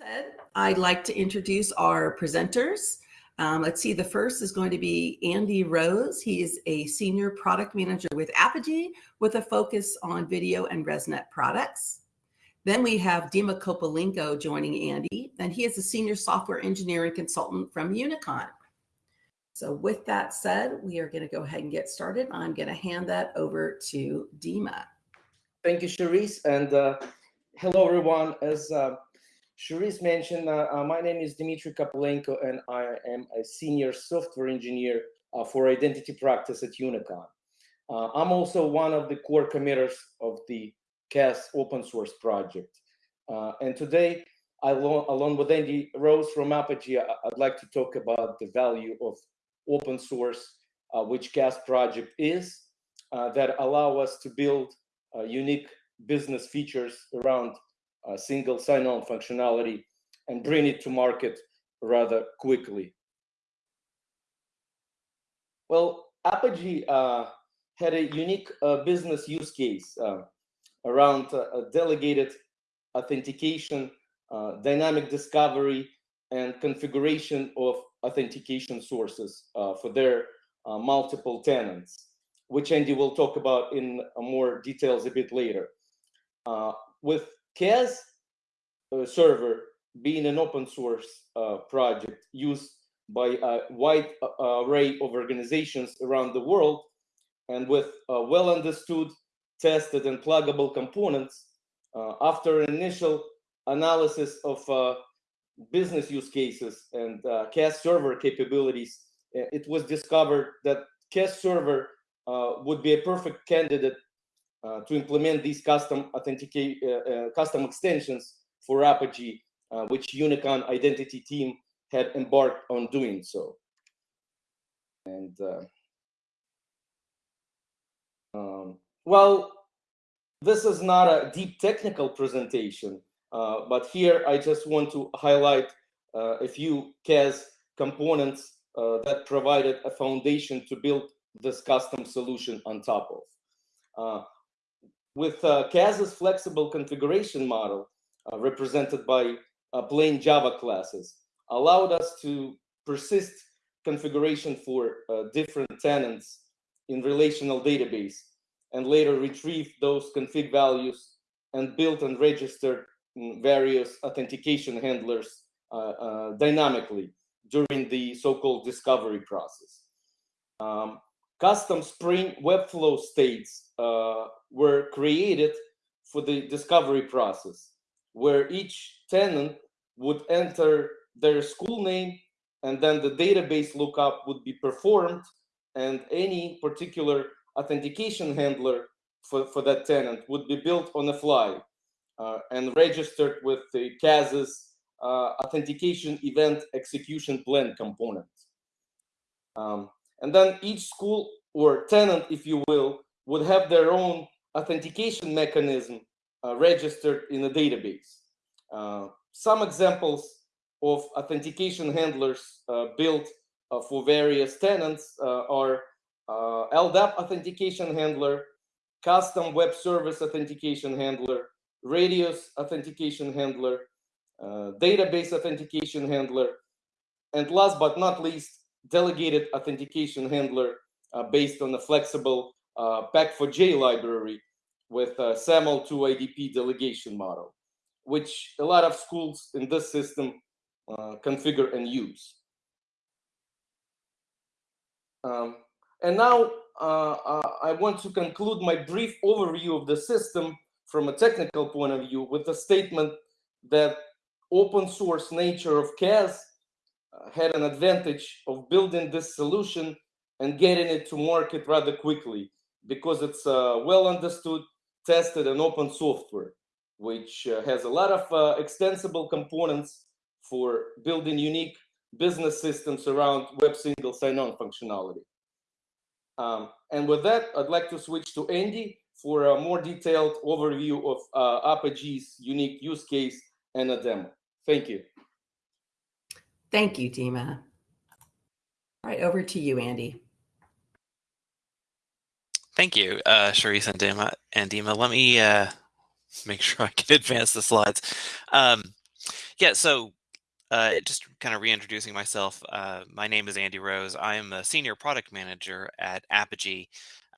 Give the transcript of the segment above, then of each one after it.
said, I'd like to introduce our presenters. Um, let's see, the first is going to be Andy Rose. He is a senior product manager with Apogee with a focus on video and ResNet products. Then we have Dima Kopylenko joining Andy, and he is a senior software engineering consultant from Unicon. So with that said, we are going to go ahead and get started. I'm going to hand that over to Dima. Thank you, Cherise, and uh, hello, everyone. As uh, Cherise mentioned, uh, uh, my name is Dmitry Kopylenko, and I am a senior software engineer uh, for identity practice at Unicon. Uh, I'm also one of the core committers of the CAS open source project. Uh, and today, I, along with Andy Rose from Apogee, I'd like to talk about the value of open source, uh, which CAS project is, that allow us to build unique business features around single sign-on functionality and bring it to market rather quickly. Well, Apogee uh, had a unique uh, business use case uh, around uh, delegated authentication, uh, dynamic discovery, and configuration of authentication sources uh, for their multiple tenants, which Andy will talk about in more details a bit later. with CAS uh, server being an open source uh, project used by a wide uh, array of organizations around the world and with well understood, tested, and pluggable components, after an initial analysis of business use cases and uh, CAS server capabilities, it was discovered that CAS server uh, would be a perfect candidate to implement these custom authenticate uh, uh, custom extensions for Apogee, which Unicon identity team had embarked on doing so. And um, well, this is not a deep technical presentation, uh, but here I just want to highlight uh, a few CAS components uh, that provided a foundation to build this custom solution on top of with uh, CAS's flexible configuration model, uh, represented by uh, plain Java classes, allowed us to persist configuration for uh, different tenants in relational database and later retrieve those config values and build and register various authentication handlers uh, uh, dynamically during the so-called discovery process. Um, custom Spring Webflow states uh, were created for the discovery process, where each tenant would enter their school name and then the database lookup would be performed and any particular authentication handler for, for that tenant would be built on the fly uh, and registered with the CAS's uh, authentication event execution plan component. Um, and then each school or tenant, if you will, would have their own authentication mechanism uh, registered in a database. Uh, some examples of authentication handlers uh, built uh, for various tenants uh, are uh, LDAP authentication handler, custom web service authentication handler, radius authentication handler, database authentication handler, and last but not least, delegated authentication handler uh, based on a flexible uh, pac4j library with a SAML2 IDP delegation model, which a lot of schools in this system uh, configure and use. Um, and now uh, uh, I want to conclude my brief overview of the system from a technical point of view with a statement that open source nature of CAS uh, had an advantage of building this solution and getting it to market rather quickly because it's uh, well understood, tested, and open software, which uh, has a lot of uh, extensible components for building unique business systems around web single sign-on functionality. Um, and with that, I'd like to switch to Andy for a more detailed overview of uh, Apogee's unique use case and a demo. Thank you. Thank you, Dima. All right, over to you, Andy. Thank you, uh, Cherise and Dima. And Dima, let me uh, make sure I can advance the slides. Um, Yeah, so uh, just kind of reintroducing myself. Uh, my name is Andy Rose. I am a senior product manager at Apogee.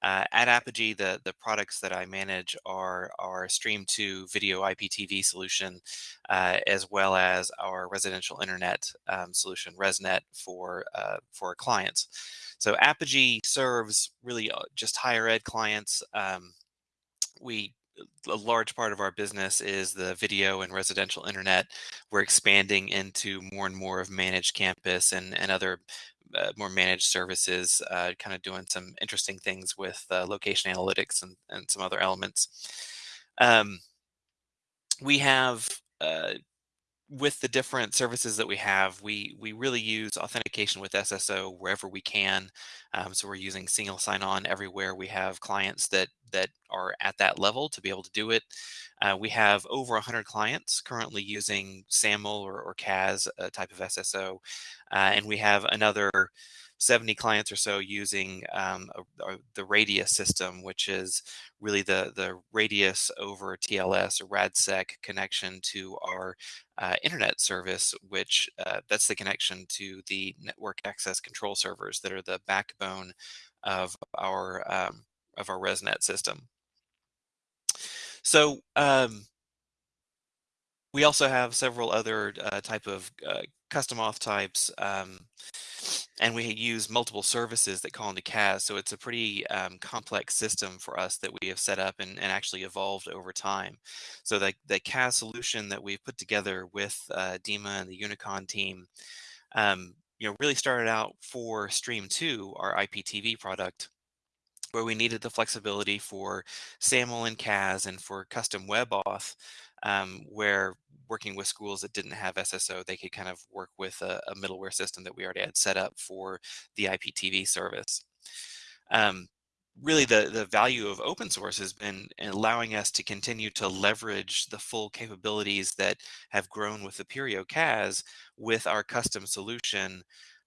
Uh, at Apogee, the the products that I manage are our Stream 2 video IPTV solution, uh, as well as our residential internet um, solution, ResNet, for uh, for clients. So Apogee serves really uh, just higher ed clients. Um, we a large part of our business is the video and residential internet. We're expanding into more and more of managed campus and, and other uh, more managed services, uh, kind of doing some interesting things with uh, location analytics and, and some other elements. Um, we have uh, with the different services that we have, we we really use authentication with SSO wherever we can. Um, so we're using single sign-on everywhere. We have clients that that are at that level to be able to do it. Uh, we have over 100 clients currently using SAML or, or CAS uh, type of SSO, uh, and we have another 70 clients or so using um, a, a, the Radius system, which is really the, the Radius over TLS or RADSEC connection to our uh, internet service, which uh, that's the connection to the network access control servers that are the backbone of our um, of our ResNet system. So um, we also have several other uh, type of uh, custom auth types, um, and we use multiple services that call into CAS. So it's a pretty um, complex system for us that we have set up and, and actually evolved over time. So the, the CAS solution that we've put together with uh, Dima and the Unicon team, um, you know, really started out for Stream 2, our IPTV product, where we needed the flexibility for SAML and CAS and for custom web auth um, where working with schools that didn't have SSO, they could kind of work with a, a middleware system that we already had set up for the IPTV service. Um, really the, the value of open source has been allowing us to continue to leverage the full capabilities that have grown with Apereo CAS with our custom solution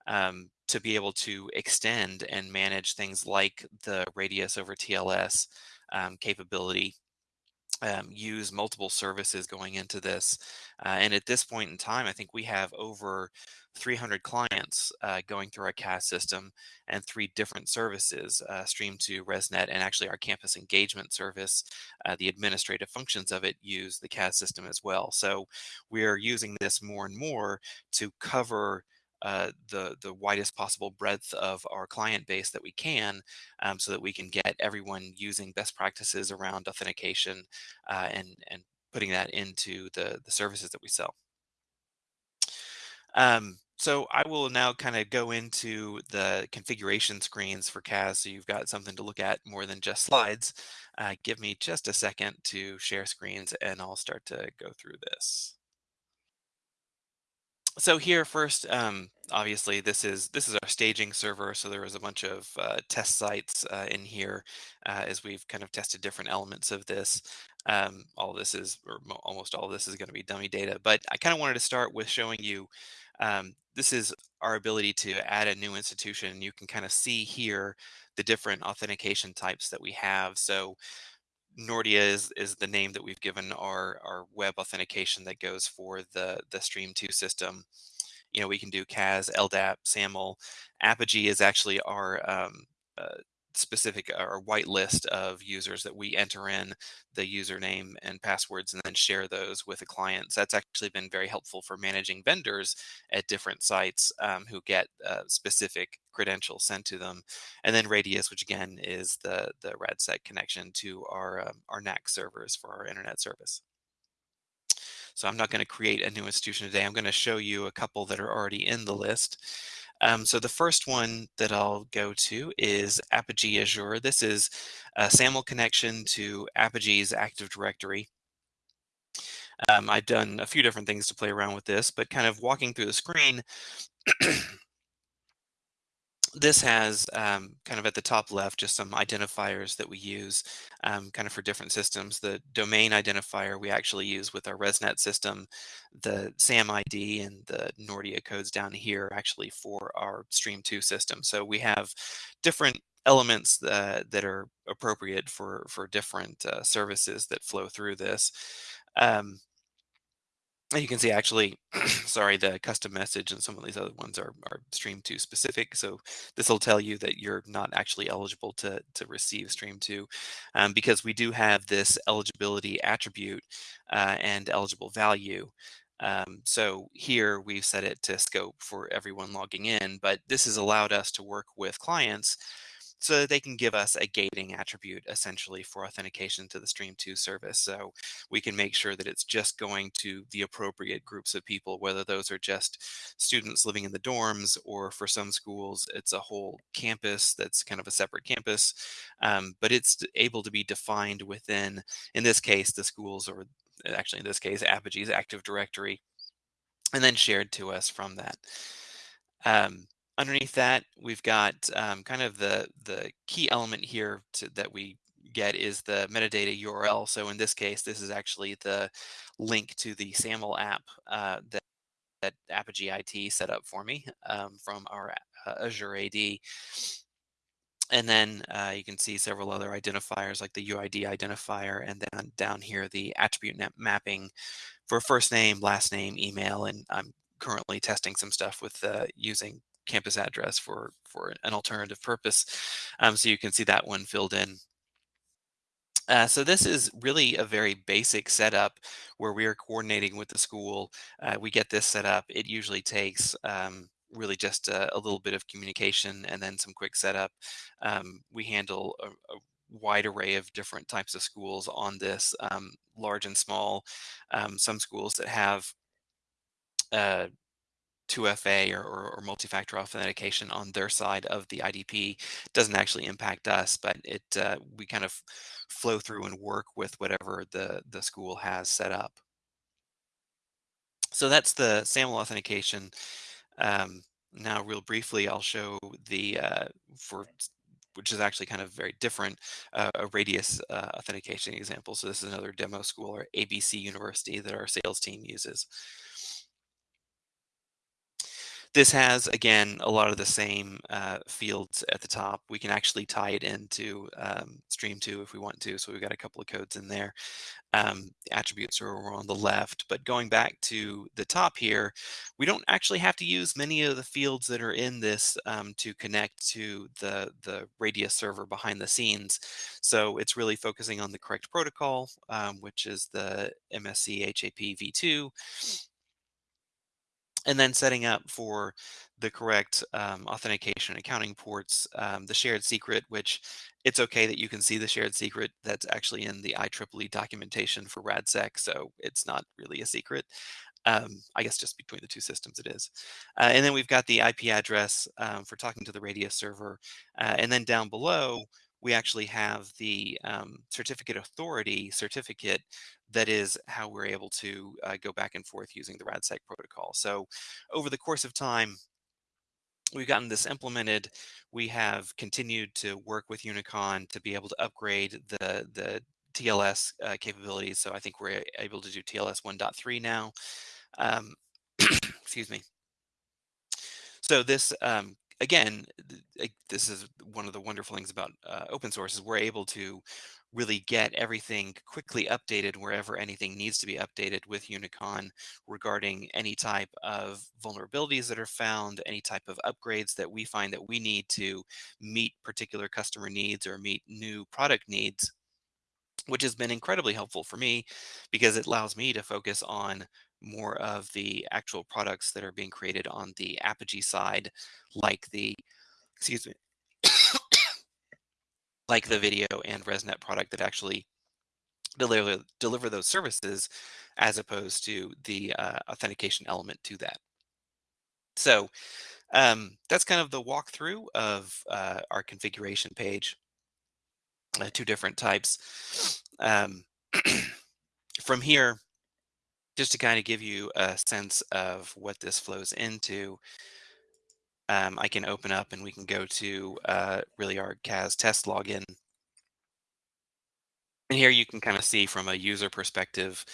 um, to be able to extend and manage things like the radius over TLS um, capability um, use multiple services going into this. Uh, and at this point in time, I think we have over 300 clients uh, going through our CAS system and three different services, uh, Stream 2, ResNet, and actually our campus engagement service. Uh, the administrative functions of it use the CAS system as well. So we're using this more and more to cover uh, the the widest possible breadth of our client base that we can, um, so that we can get everyone using best practices around authentication uh, and and putting that into the the services that we sell. Um, so I will now kind of go into the configuration screens for CAS so you've got something to look at more than just slides. Uh, give me just a second to share screens and I'll start to go through this so here first, um, obviously this is this is our staging server. So there was a bunch of uh, test sites uh, in here uh, as we've kind of tested different elements of this. Um, all this is, or almost all this is going to be dummy data. But I kind of wanted to start with showing you um, this is our ability to add a new institution. You can kind of see here the different authentication types that we have. So Nordia is is the name that we've given our our web authentication that goes for the the Stream 2 system. You know, we can do CAS, LDAP, SAML. Apogee is actually our um, uh, specific or white list of users that we enter in the username and passwords and then share those with the clients. That's actually been very helpful for managing vendors at different sites um, who get uh, specific credentials sent to them. And then Radius, which again is the, the RADSEC connection to our, um, our NAC servers for our internet service. So I'm not going to create a new institution today. I'm going to show you a couple that are already in the list. Um, so the first one that I'll go to is Apogee Azure. This is a SAML connection to Apogee's Active Directory. Um, I've done a few different things to play around with this, but kind of walking through the screen, this has um, kind of at the top left just some identifiers that we use um, kind of for different systems. The domain identifier we actually use with our ResNet system, the SAM ID and the Nordia codes down here actually for our Stream 2 system. So we have different elements that, that are appropriate for, for different uh, services that flow through this. Um, And you can see actually, sorry, the custom message and some of these other ones are, are stream 2 specific. So this will tell you that you're not actually eligible to, to receive stream 2 um, because we do have this eligibility attribute uh, and eligible value. Um, so here we've set it to scope for everyone logging in, but this has allowed us to work with clients so that they can give us a gating attribute essentially for authentication to the Stream2 service. So we can make sure that it's just going to the appropriate groups of people, whether those are just students living in the dorms or for some schools, it's a whole campus that's kind of a separate campus, um, but it's able to be defined within, in this case, the schools or actually in this case, Apogee's Active Directory, and then shared to us from that. Um, underneath that, we've got um, kind of the, the key element here to, that we get is the metadata URL. So in this case, this is actually the link to the SAML app uh, that, that Apogee IT set up for me um, from our uh, Azure AD. And then uh, you can see several other identifiers like the UID identifier and then down here the attribute mapping for first name, last name, email, and I'm currently testing some stuff with uh, using campus address for, for an alternative purpose. Um, so you can see that one filled in. Uh, so this is really a very basic setup where we are coordinating with the school. Uh, we get this set up. It usually takes um, really just a, a, little bit of communication and then some quick setup. Um, we handle a, a, wide array of different types of schools on this, um, large and small. Um, some schools that have uh, 2FA or, or, or multi-factor authentication on their side of the IDP doesn't actually impact us, but it uh, we kind of flow through and work with whatever the, the school has set up. So that's the SAML authentication. Um, now, real briefly, I'll show the uh, for which is actually kind of very different, uh, a radius uh, authentication example. So this is another demo school or ABC University that our sales team uses. This has, again, a lot of the same uh, fields at the top. We can actually tie it into um, Stream 2 if we want to. So we've got a couple of codes in there. Um, the attributes are over on the left. But going back to the top here, we don't actually have to use many of the fields that are in this um, to connect to the, the Radius server behind the scenes. So it's really focusing on the correct protocol, um, which is the MSCHAP v2 and then setting up for the correct um, authentication accounting ports, um, the shared secret, which it's okay that you can see the shared secret that's actually in the IEEE documentation for RADSEC, so it's not really a secret. Um, I guess just between the two systems it is. Uh, and then we've got the IP address um, for talking to the Radius server. Uh, and then down below, we actually have the um, certificate authority certificate that is how we're able to uh, go back and forth using the RADSEC protocol. So over the course of time, we've gotten this implemented. We have continued to work with Unicon to be able to upgrade the, the TLS uh, capabilities. So I think we're able to do TLS 1.3 now. Um, excuse me. So this um, again, this is one of the wonderful things about uh, open source is we're able to really get everything quickly updated wherever anything needs to be updated with Unicon regarding any type of vulnerabilities that are found, any type of upgrades that we find that we need to meet particular customer needs or meet new product needs which has been incredibly helpful for me because it allows me to focus on more of the actual products that are being created on the Apogee side, like the, excuse me, like the video and ResNet product that actually deliver deliver those services, as opposed to the uh, authentication element to that. So um, that's kind of the walkthrough of uh, our configuration page. Uh, two different types. Um, from here, just to kind of give you a sense of what this flows into, um, I can open up and we can go to uh, really our CAS test login. And here you can kind of see from a user perspective,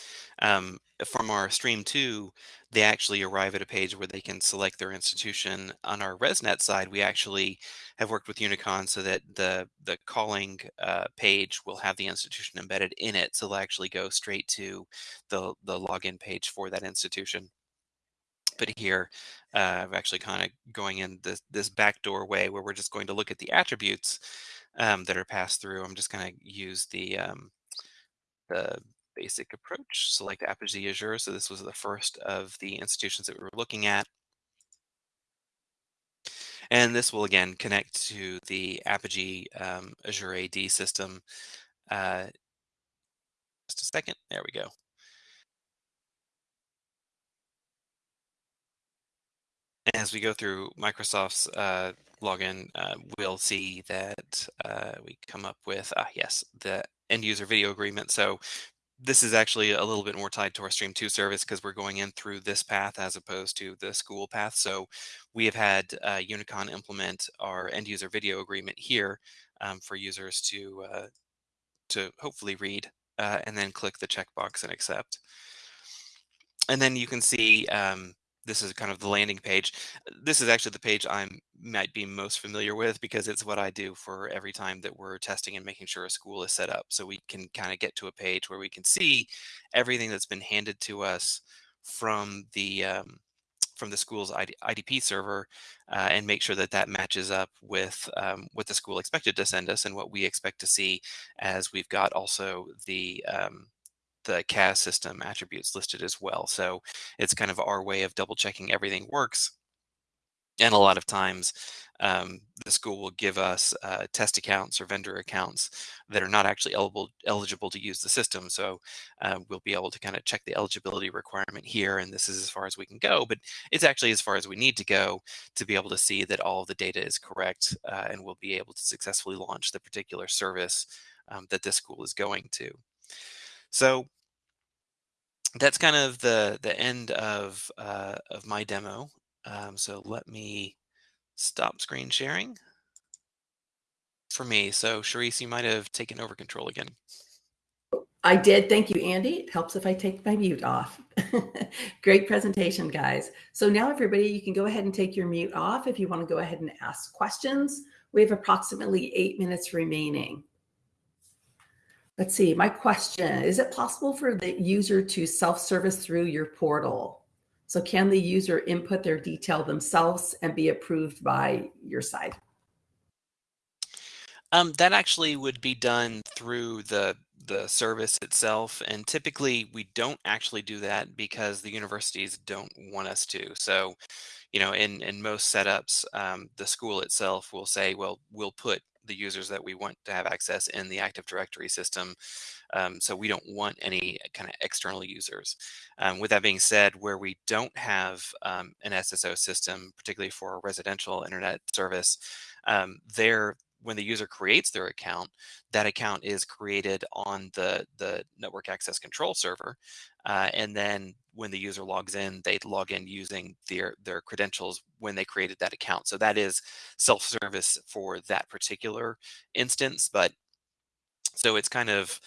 um, from our stream two, they actually arrive at a page where they can select their institution. On our ResNet side, we actually have worked with Unicon so that the the calling uh, page will have the institution embedded in it, so they'll actually go straight to the the login page for that institution. But here, uh, I'm actually kind of going in this this backdoor way where we're just going to look at the attributes um, that are passed through. I'm just going to use the um, the basic approach, select Apogee Azure. So this was the first of the institutions that we were looking at. And this will again connect to the Apogee um, Azure AD system. Uh, just a second, there we go. As we go through Microsoft's uh, login, uh, we'll see that uh, we come up with, ah, yes, the end user video agreement. So this is actually a little bit more tied to our Stream 2 service because we're going in through this path as opposed to the school path. So we have had uh, Unicon implement our end user video agreement here um, for users to uh, to hopefully read uh, and then click the checkbox and accept. And then you can see um, this is kind of the landing page. This is actually the page I might be most familiar with because it's what I do for every time that we're testing and making sure a school is set up. So we can kind of get to a page where we can see everything that's been handed to us from the um, from the school's ID, IDP server uh, and make sure that that matches up with um, what the school expected to send us and what we expect to see as we've got also the um, the CAS system attributes listed as well. So it's kind of our way of double checking everything works. And a lot of times um, the school will give us uh, test accounts or vendor accounts that are not actually eligible, eligible to use the system. So uh, we'll be able to kind of check the eligibility requirement here. And this is as far as we can go, but it's actually as far as we need to go to be able to see that all of the data is correct. Uh, and we'll be able to successfully launch the particular service um, that this school is going to. So that's kind of the the end of uh, of my demo. Um, so let me stop screen sharing for me. So Charisse, you might have taken over control again. I did. Thank you, Andy. It helps if I take my mute off. Great presentation, guys. So now everybody, you can go ahead and take your mute off if you want to go ahead and ask questions. We have approximately eight minutes remaining. Let's see, my question, is it possible for the user to self-service through your portal? So can the user input their detail themselves and be approved by your side? Um, that actually would be done through the the service itself, and typically we don't actually do that because the universities don't want us to. So, you know, in in most setups, um, the school itself will say, "Well, we'll put the users that we want to have access in the Active Directory system. Um, so we don't want any kind of external users. Um, with that being said, where we don't have um, an SSO system, particularly for residential internet service, um, there when the user creates their account, that account is created on the, the network access control server. Uh, and then when the user logs in, they log in using their, their credentials when they created that account. So that is self-service for that particular instance. But so it's kind of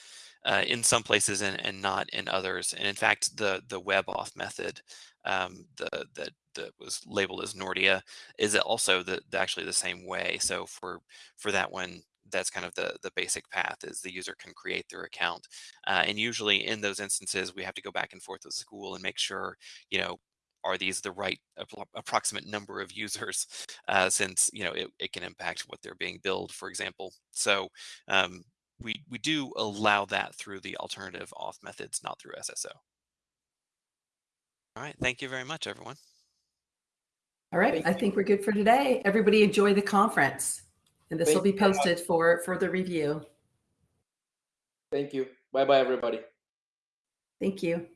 uh, in some places and, and not in others. And in fact, the, the web auth method um, the, the that was labeled as Nordia is it also the, the, actually the same way. So for for that one, that's kind of the the basic path is the user can create their account, uh, and usually in those instances we have to go back and forth with school and make sure you know are these the right approximate number of users uh, since you know it, it can impact what they're being billed for example. So um, we we do allow that through the alternative auth methods not through sso all right. Thank you very much everyone all right. I think we're good for today. Everybody enjoy the conference. And this will be posted for further review. Thank you. Bye bye, everybody. Thank you.